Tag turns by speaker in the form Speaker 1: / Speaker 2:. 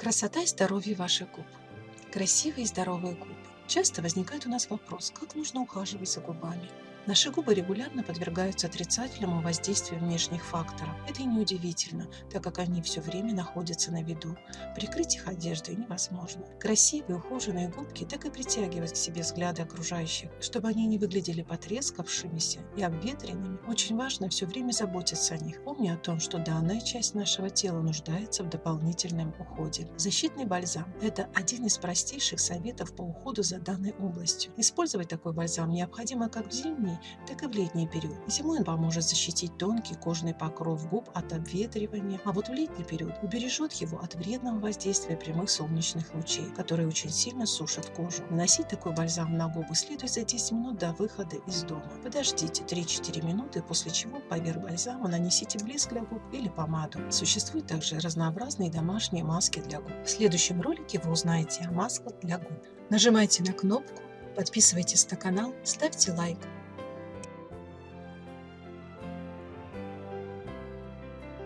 Speaker 1: Красота и здоровье ваших губ. Красивые и здоровые губы. Часто возникает у нас вопрос, как нужно ухаживать за губами. Наши губы регулярно подвергаются отрицательному воздействию внешних факторов. Это и неудивительно, так как они все время находятся на виду. Прикрыть их одеждой невозможно. Красивые ухоженные губки так и притягивают к себе взгляды окружающих. Чтобы они не выглядели потрескавшимися и обветренными, очень важно все время заботиться о них. Помни о том, что данная часть нашего тела нуждается в дополнительном уходе. Защитный бальзам – это один из простейших советов по уходу за данной областью. Использовать такой бальзам необходимо как в зимний, зимний, так и в летний период. Зимой он поможет защитить тонкий кожный покров губ от обветривания, а вот в летний период убережет его от вредного воздействия прямых солнечных лучей, которые очень сильно сушат кожу. Наносить такой бальзам на губы следует за 10 минут до выхода из дома. Подождите 3-4 минуты, после чего поверх бальзама нанесите блеск для губ или помаду. Существуют также разнообразные домашние маски для губ. В следующем ролике вы узнаете о масках для губ. Нажимайте на кнопку, подписывайтесь на канал, ставьте лайк.